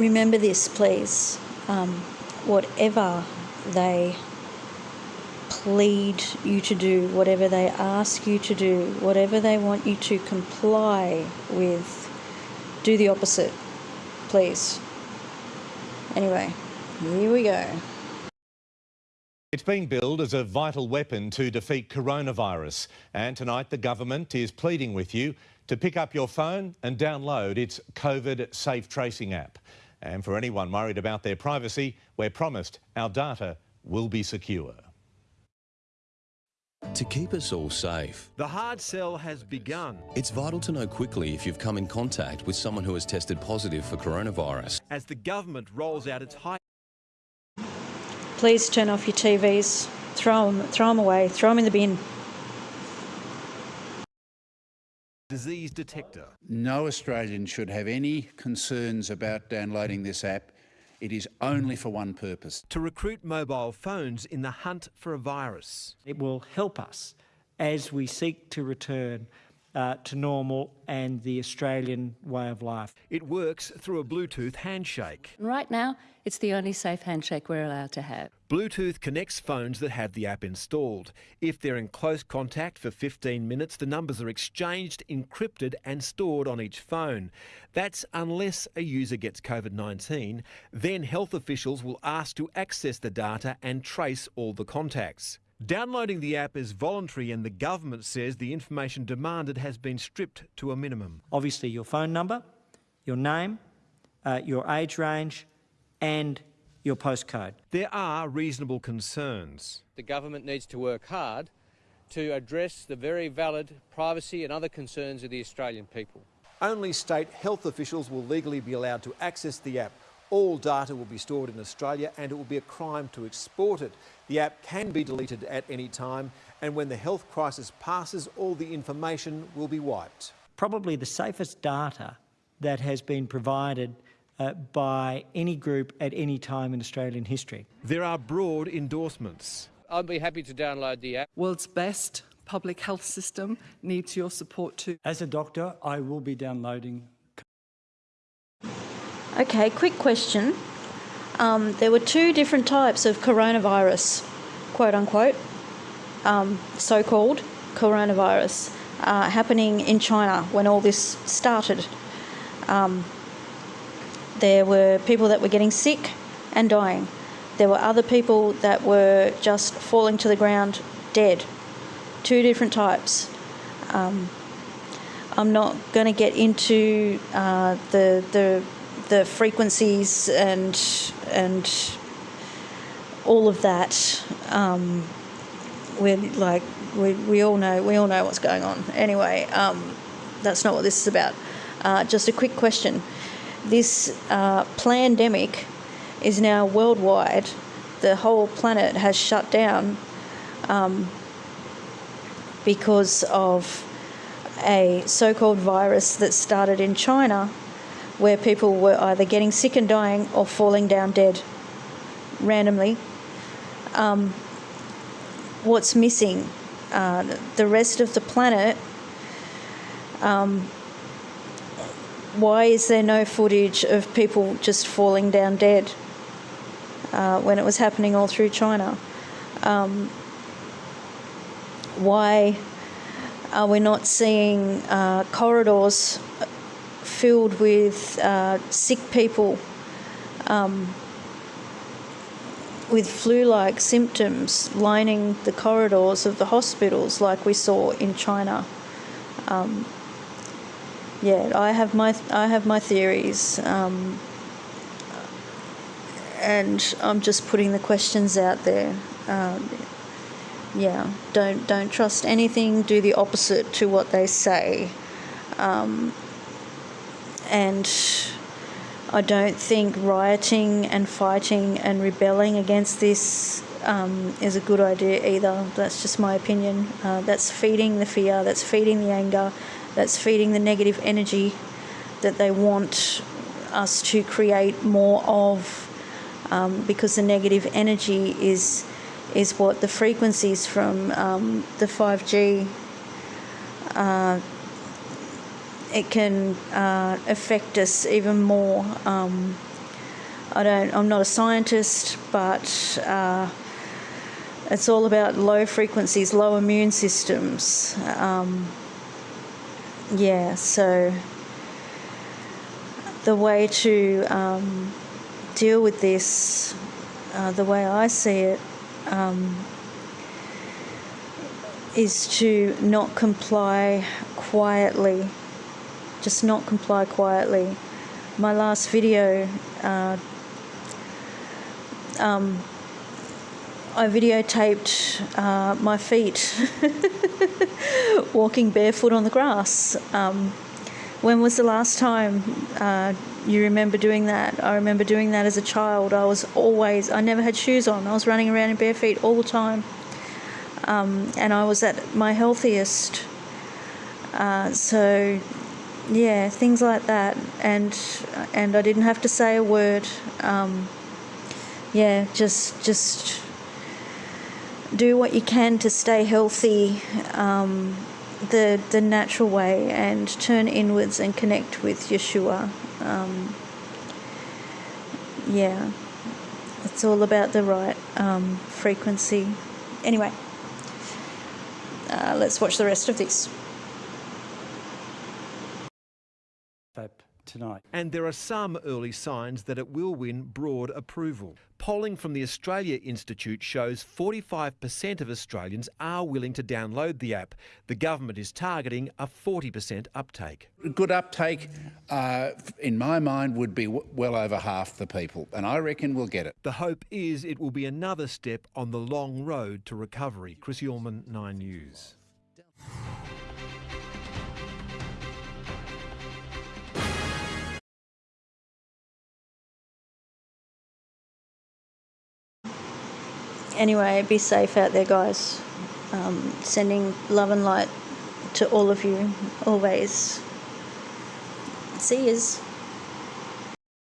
remember this, please. Um, whatever they plead you to do, whatever they ask you to do, whatever they want you to comply with, do the opposite, please. Anyway, here we go. It's being billed as a vital weapon to defeat coronavirus. And tonight the government is pleading with you to pick up your phone and download its COVID Safe Tracing app. And for anyone worried about their privacy, we're promised our data will be secure. To keep us all safe, the hard sell has begun. It's vital to know quickly if you've come in contact with someone who has tested positive for coronavirus. As the government rolls out its high Please turn off your TVs, throw them, throw them away, throw them in the bin. Disease detector. No Australian should have any concerns about downloading this app. It is only for one purpose. To recruit mobile phones in the hunt for a virus. It will help us as we seek to return uh, to normal and the Australian way of life. It works through a Bluetooth handshake. Right now, it's the only safe handshake we're allowed to have. Bluetooth connects phones that have the app installed. If they're in close contact for 15 minutes, the numbers are exchanged, encrypted, and stored on each phone. That's unless a user gets COVID 19. Then health officials will ask to access the data and trace all the contacts. Downloading the app is voluntary, and the government says the information demanded has been stripped to a minimum. Obviously, your phone number, your name, uh, your age range, and your postcode. There are reasonable concerns. The government needs to work hard to address the very valid privacy and other concerns of the Australian people. Only state health officials will legally be allowed to access the app. All data will be stored in Australia and it will be a crime to export it. The app can be deleted at any time and when the health crisis passes, all the information will be wiped. Probably the safest data that has been provided uh, by any group at any time in Australian history. There are broad endorsements. I'd be happy to download the app. World's best public health system needs your support too. As a doctor, I will be downloading Okay, quick question. Um, there were two different types of coronavirus, quote unquote, um, so called coronavirus, uh, happening in China when all this started. Um, there were people that were getting sick and dying. There were other people that were just falling to the ground dead. Two different types. Um, I'm not going to get into uh, the the the frequencies and and all of that. Um, we're like we, we all know we all know what's going on. Anyway, um, that's not what this is about. Uh, just a quick question: This uh, pandemic is now worldwide. The whole planet has shut down um, because of a so-called virus that started in China where people were either getting sick and dying or falling down dead randomly. Um, what's missing? Uh, the rest of the planet. Um, why is there no footage of people just falling down dead uh, when it was happening all through China? Um, why are we not seeing uh, corridors filled with uh, sick people um, with flu like symptoms lining the corridors of the hospitals like we saw in China. Um, yeah, I have my I have my theories, um, and I'm just putting the questions out there. Um, yeah, don't don't trust anything. Do the opposite to what they say. Um, and I don't think rioting and fighting and rebelling against this um, is a good idea either. That's just my opinion. Uh, that's feeding the fear, that's feeding the anger, that's feeding the negative energy that they want us to create more of um, because the negative energy is is what the frequencies from um, the 5G uh, it can uh, affect us even more. Um, I don't. I'm not a scientist, but uh, it's all about low frequencies, low immune systems. Um, yeah, so the way to um, deal with this, uh, the way I see it, um, is to not comply quietly. Just not comply quietly. My last video, uh, um, I videotaped uh, my feet walking barefoot on the grass. Um, when was the last time uh, you remember doing that? I remember doing that as a child. I was always, I never had shoes on. I was running around in bare feet all the time. Um, and I was at my healthiest. Uh, so, yeah, things like that. And and I didn't have to say a word. Um, yeah, just just do what you can to stay healthy um, the the natural way and turn inwards and connect with Yeshua. Um, yeah, it's all about the right um, frequency. Anyway, uh, let's watch the rest of this. Tonight. And there are some early signs that it will win broad approval. Polling from the Australia Institute shows 45% of Australians are willing to download the app. The government is targeting a 40% uptake. Good uptake, uh, in my mind, would be well over half the people, and I reckon we'll get it. The hope is it will be another step on the long road to recovery. Chris Uhlmann, 9 News. Anyway, be safe out there, guys. Um, sending love and light to all of you, always. See yous.